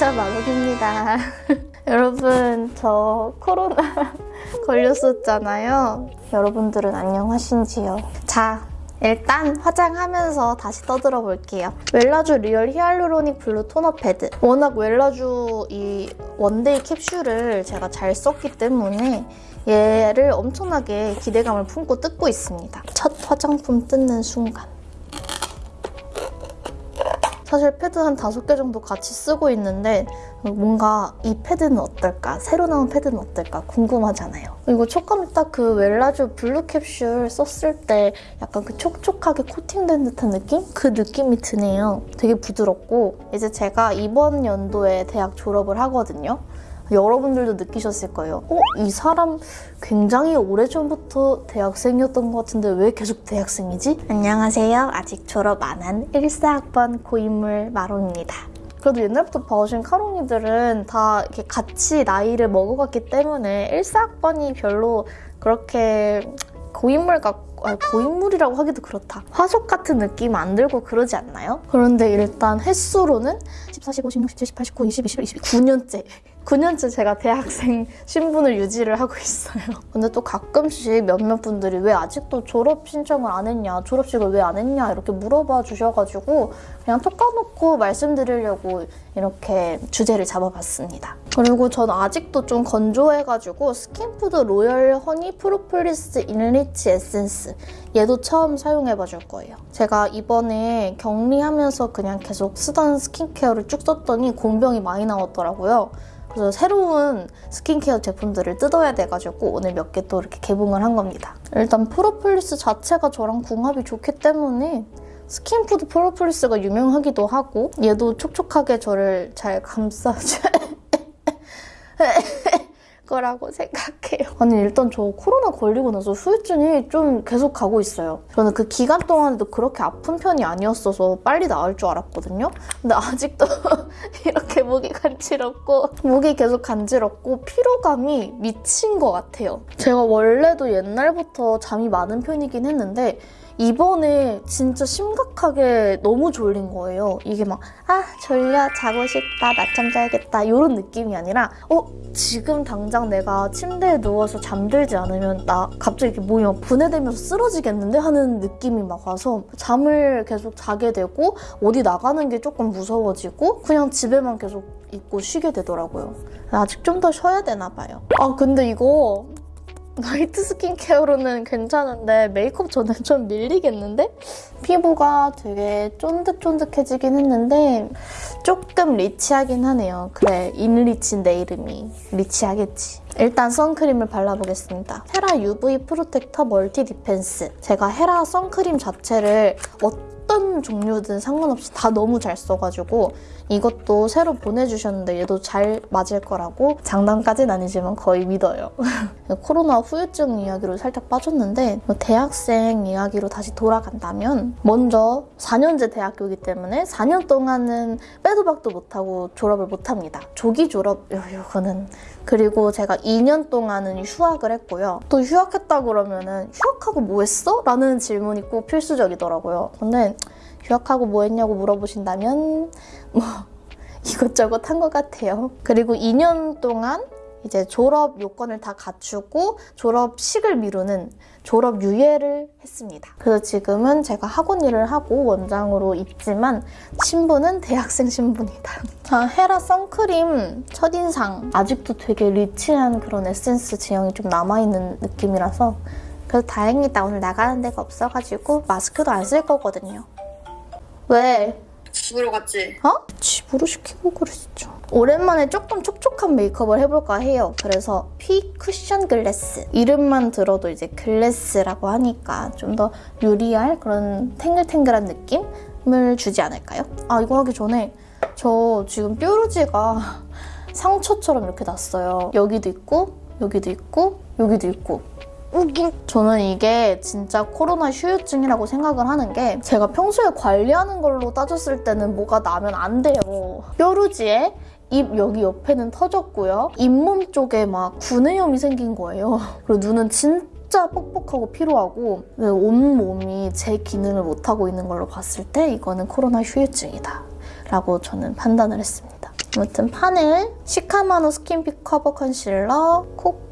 제자 마법입니다. 여러분 저 코로나 걸렸었잖아요. 여러분들은 안녕하신지요? 자 일단 화장하면서 다시 떠들어 볼게요. 웰라주 Real Hyaluronic Blue 토너 패드. 워낙 웰라주 이 one day 캡슐을 제가 잘 썼기 때문에 얘를 엄청나게 기대감을 품고 뜯고 있습니다. 첫 화장품 뜯는 순간. 사실 패드 한 다섯 개 정도 같이 쓰고 있는데 뭔가 이 패드는 어떨까? 새로 나온 패드는 어떨까? 궁금하잖아요. 이거 촉감이 딱 그 웰라주 블루 캡슐 썼을 때 약간 그 촉촉하게 코팅된 듯한 느낌? 그 느낌이 드네요. 되게 부드럽고 이제 제가 이번 연도에 대학 졸업을 하거든요. 여러분들도 느끼셨을 거예요. 어? 이 사람 굉장히 오래전부터 대학생이었던 것 같은데 왜 계속 대학생이지? 안녕하세요. 아직 졸업 안 한 1사학번 고인물 마롱입니다. 그래도 옛날부터 봐오신 카롱이들은 다 이렇게 같이 나이를 먹어갔기 때문에 1사학번이 별로 그렇게 고인물 같고 아, 고인물이라고 하기도 그렇다. 화석 같은 느낌 안 들고 그러지 않나요? 그런데 일단 횟수로는 14, 15, 16, 17, 18, 19, 20, 21, 22, 9년째 9년째 제가 대학생 신분을 유지를 하고 있어요. 근데 또 가끔씩 몇몇 분들이 왜 아직도 졸업 신청을 안 했냐, 졸업식을 왜 안 했냐 이렇게 물어봐 주셔가지고 그냥 톡 까놓고 말씀드리려고 이렇게 주제를 잡아봤습니다. 그리고 전 아직도 좀 건조해가지고 SKINFOOD Royal Honey Propolis Enrich Essence 얘도 처음 사용해봐 줄 거예요. 제가 이번에 격리하면서 그냥 계속 쓰던 스킨케어를 쭉 썼더니 공병이 많이 나왔더라고요. 그래서 새로운 스킨케어 제품들을 뜯어야 돼가지고 오늘 몇 개 또 이렇게 개봉을 한 겁니다. 일단 프로폴리스 자체가 저랑 궁합이 좋기 때문에 SKINFOOD 프로폴리스가 유명하기도 하고 얘도 촉촉하게 저를 잘 감싸줄 거라고 생각해요. 아니 일단 저 코로나 걸리고 나서 후유증이 좀 계속 가고 있어요. 저는 그 기간 동안에도 그렇게 아픈 편이 아니었어서 빨리 나을 줄 알았거든요. 근데 아직도 이렇게 목이 간지럽고 목이 계속 간지럽고 피로감이 미친 것 같아요. 제가 원래도 옛날부터 잠이 많은 편이긴 했는데 이번에 진짜 심각하게 너무 졸린 거예요. 이게 막, 아, 졸려, 자고 싶다, 낮잠 자야겠다, 이런 느낌이 아니라, 어, 지금 당장 내가 침대에 누워서 잠들지 않으면 나 갑자기 이렇게 몸이 막 분해되면서 쓰러지겠는데? 하는 느낌이 막 와서 잠을 계속 자게 되고, 어디 나가는 게 조금 무서워지고, 그냥 집에만 계속 있고 쉬게 되더라고요. 아직 좀 더 쉬어야 되나 봐요. 아, 근데 이거 night 스킨케어로는 괜찮은데 메이크업 전에 좀 밀리겠는데? 피부가 되게 쫀득쫀득해지긴 했는데 조금 rich하긴 하네요. 그래, enrich인데 이름이. rich하겠지. 일단 선크림을 발라보겠습니다. HERA UV Protector Multi Defense. 제가 HERA 선크림 자체를 어떤 종류든 상관없이 다 너무 잘 써가지고 이것도 새로 보내주셨는데 얘도 잘 맞을 거라고 장담까지는 아니지만 거의 믿어요. 코로나 후유증 이야기로 살짝 빠졌는데 뭐 대학생 이야기로 다시 돌아간다면 먼저 4년제 대학교이기 때문에 4년 동안은 빼도 박도 못하고 졸업을 못합니다. 조기 졸업 이거는 그리고 제가 2년 동안은 휴학을 했고요. 또 휴학했다 그러면은 휴학하고 뭐 했어? 라는 질문이 꼭 필수적이더라고요. 근데 휴학하고 뭐 했냐고 물어보신다면 뭐 이것저것 한 것 같아요. 그리고 2년 동안 이제 졸업 요건을 다 갖추고 졸업식을 미루는 졸업 유예를 했습니다. 그래서 지금은 제가 학원 일을 하고 원장으로 있지만 신분은 대학생 신분이다. 자, 헤라 선크림 첫인상 아직도 되게 리치한 그런 에센스 지형이 좀 남아있는 느낌이라서 그래서 다행이다. 오늘 나가는 데가 없어가지고 마스크도 안 쓸 거거든요. 왜? 집으로 갔지? 어? 집으로 시키고 그러시죠. 오랜만에 조금 촉촉한 메이크업을 해볼까 해요. 그래서 피 쿠션 글래스. 이름만 들어도 이제 글래스라고 하니까 좀 더 유리할 그런 탱글탱글한 느낌을 주지 않을까요? 아 이거 하기 전에 저 지금 뾰루지가 상처처럼 이렇게 났어요. 여기도 있고 여기도 있고 여기도 있고 저는 이게 진짜 코로나 휴유증이라고 생각을 하는 게 제가 평소에 관리하는 걸로 따졌을 때는 뭐가 나면 안 돼요. 뾰루지에 입 여기 옆에는 터졌고요. 잇몸 쪽에 막 구내염이 생긴 거예요. 그리고 눈은 진짜 뻑뻑하고 피로하고 온몸이 제 기능을 못하고 있는 걸로 봤을 때 이거는 코로나 휴유증이다. 라고 저는 판단을 했습니다. 아무튼 파넬 시카마누 Skin Fit Cover Concealer 콕.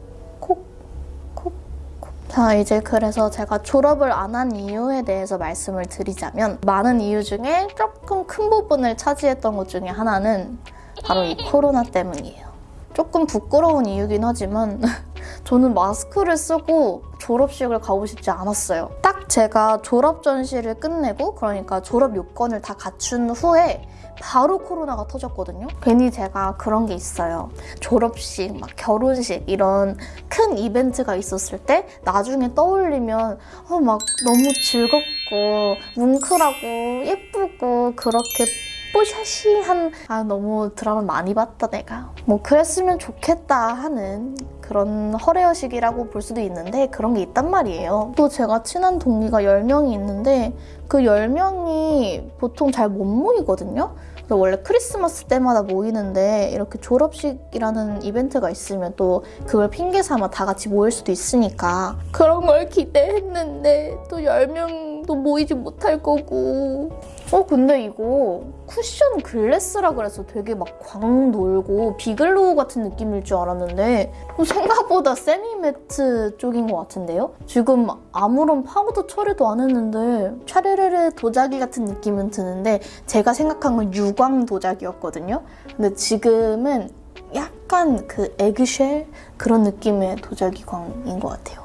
자 이제 그래서 제가 졸업을 안 한 이유에 대해서 말씀을 드리자면 많은 이유 중에 조금 큰 부분을 차지했던 것 중에 하나는 바로 이 코로나 때문이에요. 조금 부끄러운 이유긴 하지만 저는 마스크를 쓰고 졸업식을 가고 싶지 않았어요. 딱 제가 졸업 전시를 끝내고 그러니까 졸업 요건을 다 갖춘 후에 바로 코로나가 터졌거든요. 괜히 제가 그런 게 있어요. 졸업식, 막 결혼식 이런 큰 이벤트가 있었을 때 나중에 떠올리면 어, 막 너무 즐겁고 뭉클하고 예쁘고 그렇게 뽀샤시 한 아 너무 드라마 많이 봤다 내가. 뭐 그랬으면 좋겠다 하는 그런 허례허식이라고 볼 수도 있는데 그런 게 있단 말이에요. 또 제가 친한 동기가 10명이 있는데 그 10명이 보통 잘 못 모이거든요. 그래서 원래 크리스마스 때마다 모이는데 이렇게 졸업식이라는 이벤트가 있으면 또 그걸 핑계 삼아 다 같이 모일 수도 있으니까 그런 걸 기대했는데 또 10명도 모이지 못할 거고 어 근데 이거 쿠션 glass라 그래서 되게 막 광 돌고 비glow 같은 느낌일 줄 알았는데 어, 생각보다 semi-matte 쪽인 것 같은데요? 지금 아무런 파우더 처리도 안 했는데 차르르르 도자기 같은 느낌은 드는데 제가 생각한 건 유광 도자기였거든요. 근데 지금은 약간 그 eggshell 그런 느낌의 도자기 광인 것 같아요.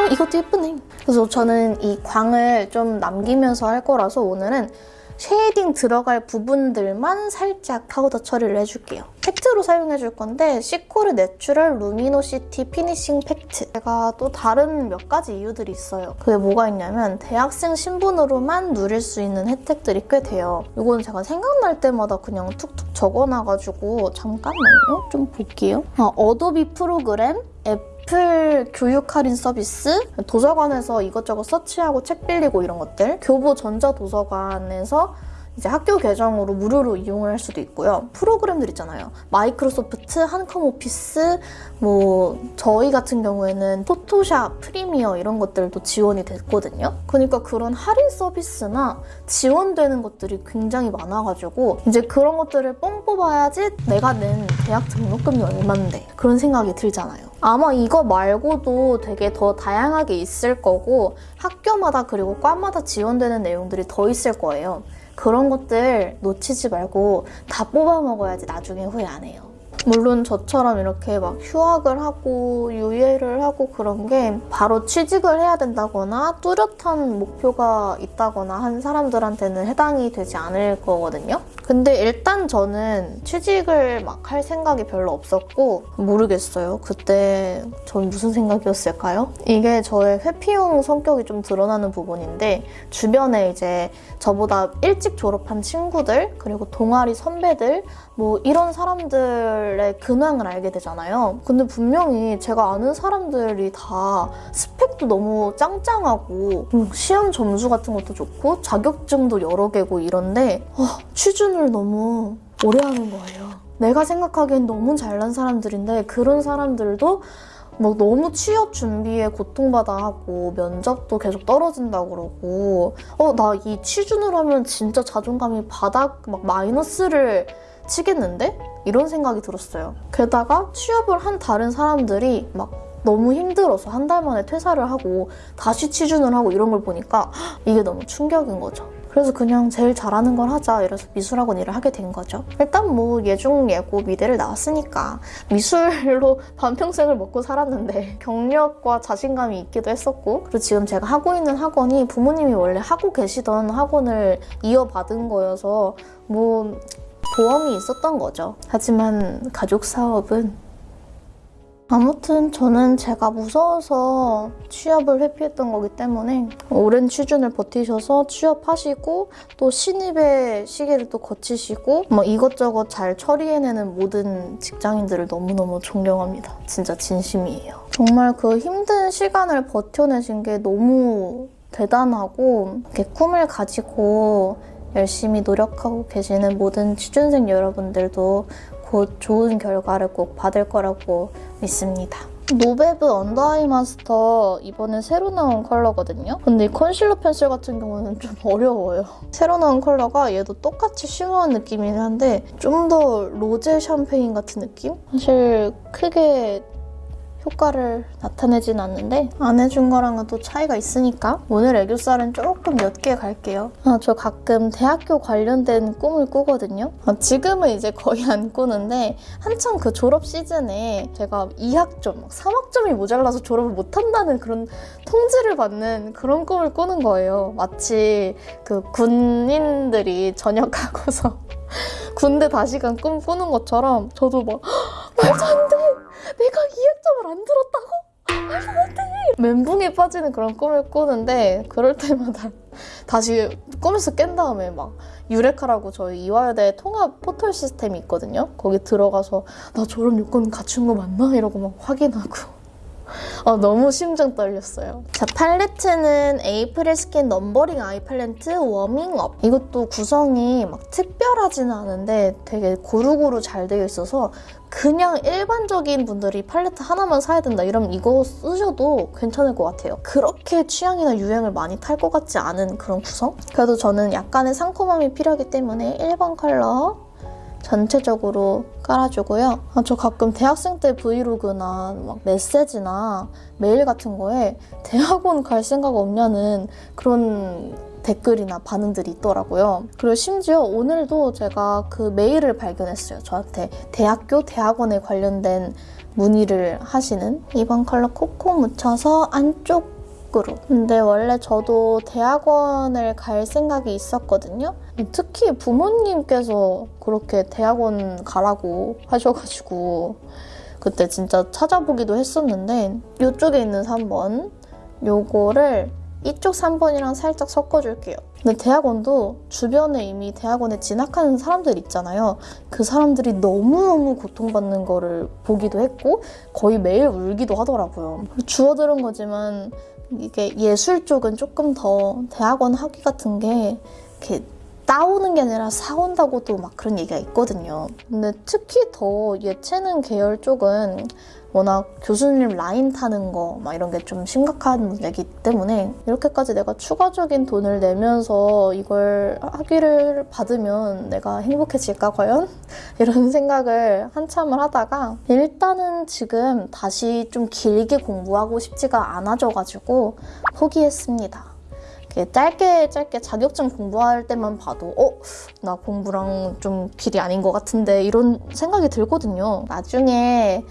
어, 이것도 예쁘네. 그래서 저는 이 광을 좀 남기면서 할 거라서 오늘은 shading 들어갈 부분들만 살짝 파우더 처리를 해줄게요. 팩트로 사용해줄 건데 시코르 Natural Luminosity Finishing Pact. 제가 또 다른 몇 가지 이유들이 있어요. 그게 뭐가 있냐면 대학생 신분으로만 누릴 수 있는 혜택들이 꽤 돼요. 이건 제가 생각날 때마다 그냥 툭툭 적어놔가지고 잠깐만요. 좀 볼게요. 아, Adobe 프로그램, 앱 애플 교육 할인 서비스, 도서관에서 이것저것 서치하고 책 빌리고 이런 것들, 교보 전자도서관에서 이제 학교 계정으로 무료로 이용을 할 수도 있고요. 프로그램들 있잖아요. 마이크로소프트, 한컴 오피스, 뭐 저희 같은 경우에는 포토샵, 프리미어 이런 것들도 지원이 됐거든요. 그러니까 그런 할인 서비스나 지원되는 것들이 굉장히 많아가지고 이제 그런 것들을 뽕 뽑아야지 내가 낸 대학 등록금이 얼만데 그런 생각이 들잖아요. 아마 이거 말고도 되게 더 다양하게 있을 거고 학교마다 그리고 과마다 지원되는 내용들이 더 있을 거예요. 그런 것들 놓치지 말고 다 뽑아 먹어야지 나중에 후회 안 해요. 물론 저처럼 이렇게 막 휴학을 하고 유예를 하고 그런 게 바로 취직을 해야 된다거나 뚜렷한 목표가 있다거나 한 사람들한테는 해당이 되지 않을 거거든요. 근데 일단 저는 취직을 막 할 생각이 별로 없었고 모르겠어요. 그때 전 무슨 생각이었을까요? 이게 저의 회피용 성격이 좀 드러나는 부분인데 주변에 이제 저보다 일찍 졸업한 친구들 그리고 동아리 선배들 뭐 이런 사람들의 근황을 알게 되잖아요. 근데 분명히 제가 아는 사람들이 다 스펙도 너무 짱짱하고 음, 시험 점수 같은 것도 좋고 자격증도 여러 개고 이런데 어, 취준을 너무 오래 하는 거예요. 내가 생각하기엔 너무 잘난 사람들인데 그런 사람들도 막 너무 취업 준비에 고통받아 하고 면접도 계속 떨어진다 그러고 어 나 이 취준을 하면 진짜 자존감이 바닥 막 마이너스를 치겠는데? 이런 생각이 들었어요. 게다가 취업을 한 다른 사람들이 막 너무 힘들어서 한 달 만에 퇴사를 하고 다시 취준을 하고 이런 걸 보니까 이게 너무 충격인 거죠. 그래서 그냥 제일 잘하는 걸 하자 이래서 미술학원 일을 하게 된 거죠. 일단 뭐 예중 예고 미대를 나왔으니까 미술로 반평생을 먹고 살았는데 경력과 자신감이 있기도 했었고 그리고 지금 제가 하고 있는 학원이 부모님이 원래 하고 계시던 학원을 이어받은 거여서 뭐 보험이 있었던 거죠. 하지만 가족 사업은 아무튼 저는 제가 무서워서 취업을 회피했던 거기 때문에 오랜 취준을 버티셔서 취업하시고 또 신입의 시기를 또 거치시고 뭐 이것저것 잘 처리해내는 모든 직장인들을 너무너무 존경합니다. 진짜 진심이에요. 정말 그 힘든 시간을 버텨내신 게 너무 대단하고 이렇게 꿈을 가지고 열심히 노력하고 계시는 모든 취준생 여러분들도 곧 좋은 결과를 꼭 받을 거라고 믿습니다. 노베브 Under Eye Master 이번에 새로 나온 컬러거든요. 근데 이 컨실러 펜슬 같은 경우는 좀 어려워요. 새로 나온 컬러가 얘도 똑같이 shimmer한 느낌이긴 한데 좀 더 로제 샴페인 같은 느낌? 사실 크게 효과를 나타내진 않는데 안 해준 거랑은 또 차이가 있으니까 오늘 애교살은 조금 몇개 갈게요. 아, 저 가끔 대학교 관련된 꿈을 꾸거든요. 아, 지금은 이제 거의 안 꾸는데 한창 그 졸업 시즌에 제가 2학점, 3학점이 모자라서 졸업을 못한다는 그런 통지를 받는 그런 꿈을 꾸는 거예요. 마치 그 군인들이 전역하고서 군대 다시 간 꿈 꾸는 것처럼 저도 막 말도 안 돼! 내가 2 학점을 안 들었다고? 말도 안 돼! 멘붕에 빠지는 그런 꿈을 꾸는데 그럴 때마다 다시 꿈에서 깬 다음에 막 유레카라고 저희 이화여대 통합 포털 시스템이 있거든요. 거기 들어가서 나 졸업 요건 갖춘 거 맞나? 이러고 막 확인하고 어, 너무 심장 떨렸어요. 자, 팔레트는 April Skin Numbering Eye Palette Warming Up. 이것도 구성이 막 특별하지는 않은데 되게 고루고루 잘 되어 있어서 그냥 일반적인 분들이 팔레트 하나만 사야 된다 이러면 이거 쓰셔도 괜찮을 것 같아요. 그렇게 취향이나 유행을 많이 탈 것 같지 않은 그런 구성? 그래도 저는 약간의 상콤함이 필요하기 때문에 1번 컬러 전체적으로 깔아주고요. 아, 저 가끔 대학생 때 브이로그나 막 메시지나 메일 같은 거에 대학원 갈 생각 없냐는 그런 댓글이나 반응들이 있더라고요. 그리고 심지어 오늘도 제가 그 메일을 발견했어요. 저한테 대학교, 대학원에 관련된 문의를 하시는 2번 컬러 콕콕 묻혀서 안쪽 밖으로. 근데 원래 저도 대학원을 갈 생각이 있었거든요. 특히 부모님께서 그렇게 대학원 가라고 하셔가지고 그때 진짜 찾아보기도 했었는데 이쪽에 있는 3번 요거를 이쪽 3번이랑 살짝 섞어줄게요. 근데 대학원도 주변에 이미 대학원에 진학하는 사람들 있잖아요. 그 사람들이 너무너무 고통받는 거를 보기도 했고 거의 매일 울기도 하더라고요. 주워들은 거지만 이게 예술 쪽은 조금 더 대학원 학위 같은 게 이렇게 따오는 게 아니라 사온다고도 막 그런 얘기가 있거든요. 근데 특히 더 예체능 계열 쪽은 워낙 교수님 라인 타는 거 막 이런 게 좀 심각한 문제이기 때문에 이렇게까지 내가 추가적인 돈을 내면서 이걸 학위를 받으면 내가 행복해질까 과연? 이런 생각을 한참을 하다가 일단은 지금 다시 좀 길게 공부하고 싶지가 않아져가지고 포기했습니다. 짧게 짧게 자격증 공부할 때만 봐도 어? 나 공부랑 좀 길이 아닌 것 같은데 이런 생각이 들거든요. 나중에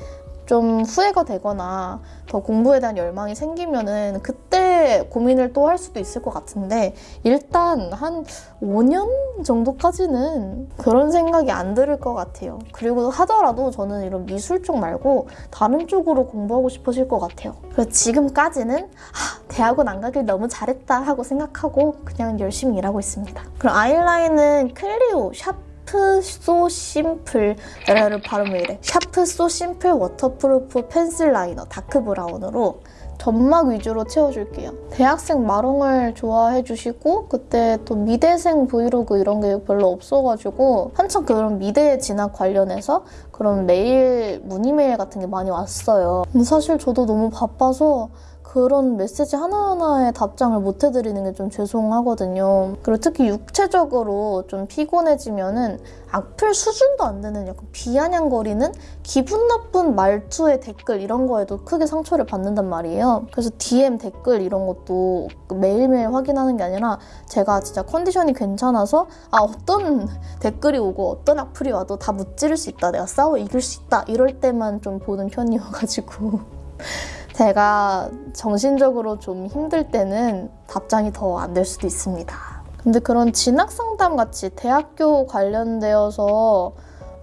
좀 후회가 되거나 더 공부에 대한 열망이 생기면은 그때 고민을 또 할 수도 있을 것 같은데 일단 한 5년 정도까지는 그런 생각이 안 들을 것 같아요. 그리고 하더라도 저는 이런 미술 쪽 말고 다른 쪽으로 공부하고 싶어질 것 같아요. 그래서 지금까지는 아, 대학원 안 가길 너무 잘했다 하고 생각하고 그냥 열심히 일하고 있습니다. 그럼 아이라인은 CLIO Sharp Sharp So Simple 에라를 발음 왜 이래 Sharp So Simple Waterproof Pencil Liner Dark Brown으로 점막 위주로 채워줄게요. 대학생 마롱을 좋아해 주시고 그때 또 미대생 브이로그 이런 게 별로 없어가지고 한참 그런 미대 진학 관련해서 그런 메일, 문의 메일 같은 게 많이 왔어요. 사실 저도 너무 바빠서 그런 메시지 하나하나에 답장을 못 해드리는 게 좀 죄송하거든요. 그리고 특히 육체적으로 좀 피곤해지면은 악플 수준도 안 되는 약간 비아냥거리는 기분 나쁜 말투의 댓글 이런 거에도 크게 상처를 받는단 말이에요. 그래서 DM 댓글 이런 것도 매일매일 확인하는 게 아니라 제가 진짜 컨디션이 괜찮아서 아 어떤 댓글이 오고 어떤 악플이 와도 다 무찌를 수 있다. 내가 싸워 이길 수 있다. 이럴 때만 좀 보는 편이어가지고 제가 정신적으로 좀 힘들 때는 답장이 더 안 될 수도 있습니다. 근데 그런 진학 상담 같이 대학교 관련되어서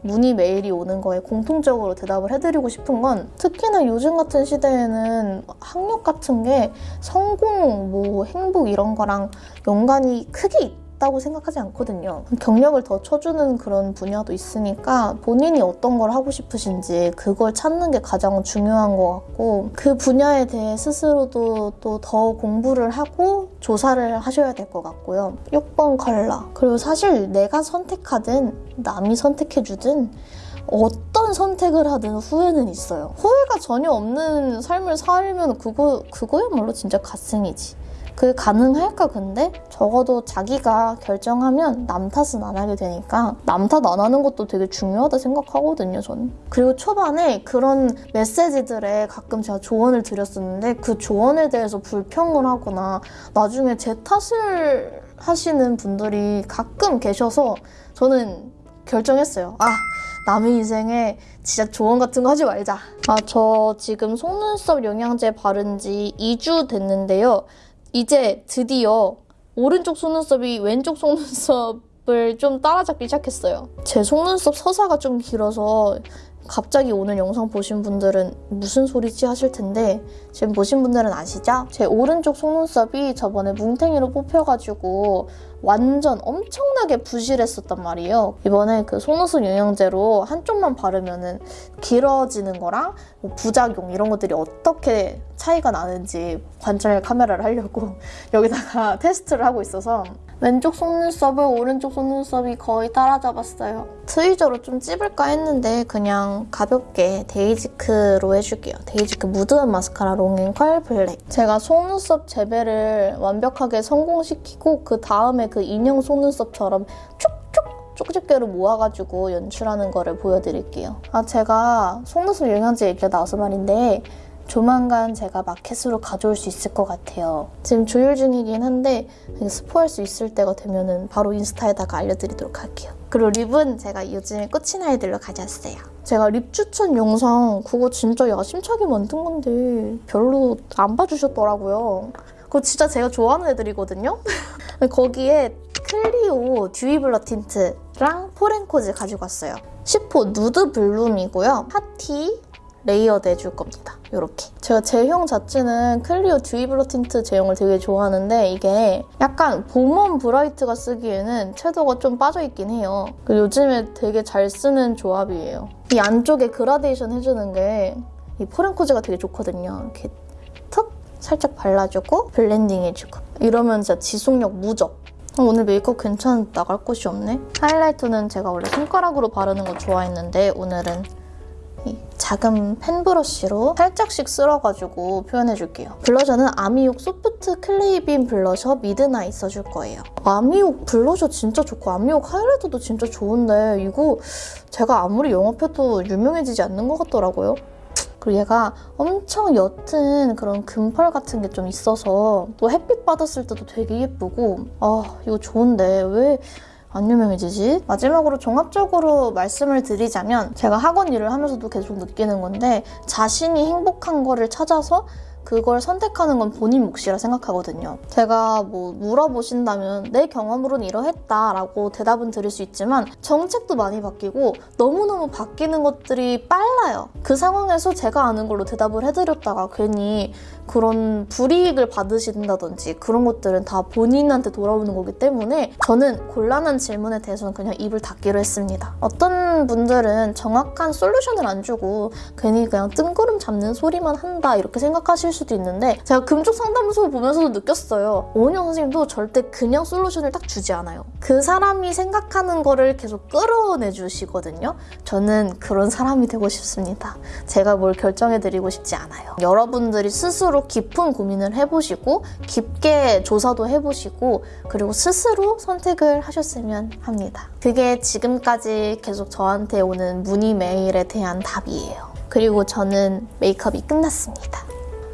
문의 메일이 오는 거에 공통적으로 대답을 해드리고 싶은 건 특히나 요즘 같은 시대에는 학력 같은 게 성공, 뭐 행복 이런 거랑 연관이 크게 있다고 생각하지 않거든요. 경력을 더 쳐주는 그런 분야도 있으니까 본인이 어떤 걸 하고 싶으신지 그걸 찾는 게 가장 중요한 것 같고 그 분야에 대해 스스로도 또 더 공부를 하고 조사를 하셔야 될 것 같고요. 6번 컬러. 그리고 사실 내가 선택하든 남이 선택해주든 어떤 선택을 하든 후회는 있어요. 후회가 전혀 없는 삶을 살면 그거, 그거야말로 진짜 갓생이지. 그게 가능할까 근데? 적어도 자기가 결정하면 남 탓은 안 하게 되니까 남 탓 안 하는 것도 되게 중요하다 생각하거든요 저는. 그리고 초반에 그런 메시지들에 가끔 제가 조언을 드렸었는데 그 조언에 대해서 불평을 하거나 나중에 제 탓을 하시는 분들이 가끔 계셔서 저는 결정했어요. 아 남의 인생에 진짜 조언 같은 거 하지 말자. 아 저 지금 속눈썹 영양제 바른 지 2주 됐는데요 이제 드디어 오른쪽 속눈썹이 왼쪽 속눈썹을 좀 따라잡기 시작했어요. 제 속눈썹 서사가 좀 길어서 갑자기 오늘 영상 보신 분들은 무슨 소리지 하실 텐데 지금 보신 분들은 아시죠? 제 오른쪽 속눈썹이 저번에 뭉탱이로 뽑혀가지고 완전 엄청나게 부실했었단 말이에요. 이번에 그 속눈썹 영양제로 한쪽만 바르면 은 길어지는 거랑 뭐 부작용 이런 것들이 어떻게 차이가 나는지 관찰 카메라를 하려고 여기다가 테스트를 하고 있어서 왼쪽 속눈썹을 오른쪽 속눈썹이 거의 따라잡았어요. tweezer로 좀 찝을까 했는데 그냥 가볍게 Dasique로 해줄게요. Dasique Mood Up Mascara Long and Curl Black. 제가 속눈썹 재배를 완벽하게 성공시키고 그 다음에 그 인형 속눈썹처럼 쭉쭉 쪽집게로 모아가지고 연출하는 거를 보여드릴게요. 아 제가 속눈썹 영양제 얘기가 나와서 말인데 조만간 제가 마켓으로 가져올 수 있을 것 같아요. 지금 조율 중이긴 한데 스포할 수 있을 때가 되면 바로 인스타에다가 알려드리도록 할게요. 그리고 립은 제가 요즘에 꽂힌 아이들로 가져왔어요. 제가 립 추천 영상 그거 진짜 야심차게 만든 건데 별로 안 봐주셨더라고요. 그거 진짜 제가 좋아하는 애들이거든요? 거기에 CLIO Dewy Blur Tint랑 Forencos 가지고 왔어요. 10호 Nude Bloom이고요. 같이 layered 해줄 겁니다. 이렇게. 제가 제형 자체는 CLIO Dewy Blur Tint 제형을 되게 좋아하는데 이게 약간 봄 warm bright가 쓰기에는 채도가 좀 빠져있긴 해요. 요즘에 되게 잘 쓰는 조합이에요. 이 안쪽에 그라데이션 해주는 게 이 Forencos가 되게 좋거든요. 이렇게 툭 살짝 발라주고 blending 해주고 이러면 진짜 지속력 무적. 어, 오늘 메이크업 괜찮 나갈 곳이 없네. 하이라이터는 제가 원래 손가락으로 바르는 거 좋아했는데 오늘은 작은 fan brush로 살짝씩 쓸어가지고 표현해줄게요. 블러셔는 아미옥 Soft 클레이빈 Blusher Midnight 써줄 거예요. 아미옥 블러셔 진짜 좋고 아미옥 하이라이터도 진짜 좋은데 이거 제가 아무리 영업해도 유명해지지 않는 것 같더라고요. 그리고 얘가 엄청 옅은 그런 금펄 같은 게 좀 있어서 또 햇빛 받았을 때도 되게 예쁘고 아 이거 좋은데 왜 안 유명해지지? 마지막으로 종합적으로 말씀을 드리자면 제가 학원 일을 하면서도 계속 느끼는 건데 자신이 행복한 거를 찾아서 그걸 선택하는 건 본인 몫이라 생각하거든요. 제가 뭐 물어보신다면 내 경험으로는 이러했다라고 대답은 드릴 수 있지만 정책도 많이 바뀌고 너무너무 바뀌는 것들이 빨라요. 그 상황에서 제가 아는 걸로 대답을 해드렸다가 괜히 그런 불이익을 받으신다든지 그런 것들은 다 본인한테 돌아오는 거기 때문에 저는 곤란한 질문에 대해서는 그냥 입을 닫기로 했습니다. 어떤 분들은 정확한 솔루션을 안 주고 괜히 그냥 뜬구름 잡는 소리만 한다 이렇게 생각하실 수도 있는데 제가 금쪽 상담소 보면서도 느꼈어요. 오은영 선생님도 절대 그냥 솔루션을 딱 주지 않아요. 그 사람이 생각하는 거를 계속 끌어내 주시거든요. 저는 그런 사람이 되고 싶습니다. 제가 뭘 결정해드리고 싶지 않아요. 여러분들이 스스로 깊은 고민을 해보시고 깊게 조사도 해보시고 그리고 스스로 선택을 하셨으면 합니다. 그게 지금까지 계속 저한테 오는 문의 메일에 대한 답이에요. 그리고 저는 메이크업이 끝났습니다.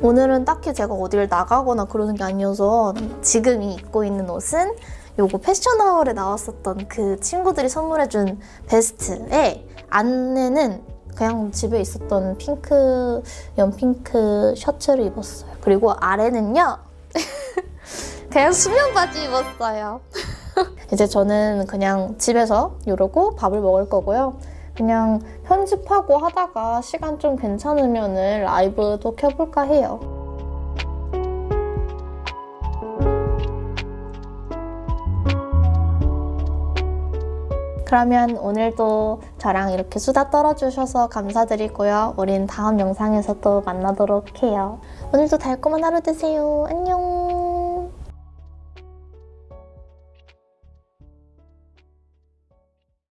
오늘은 딱히 제가 어디를 나가거나 그러는 게 아니어서 지금 입고 있는 옷은 요거 패션하울에 나왔었던 그 친구들이 선물해준 베스트에 안에는 그냥 집에 있었던 핑크, 연핑크 셔츠를 입었어요. 그리고 아래는요. 그냥 수면 바지 입었어요. 이제 저는 그냥 집에서 이러고 밥을 먹을 거고요. 그냥 편집하고 하다가 시간 좀 괜찮으면 라이브도 켜볼까 해요. 그러면 오늘도 저랑 이렇게 수다 떨어주셔서 감사드리고요. 우린 다음 영상에서 또 만나도록 해요. 오늘도 달콤한 하루 되세요. 안녕!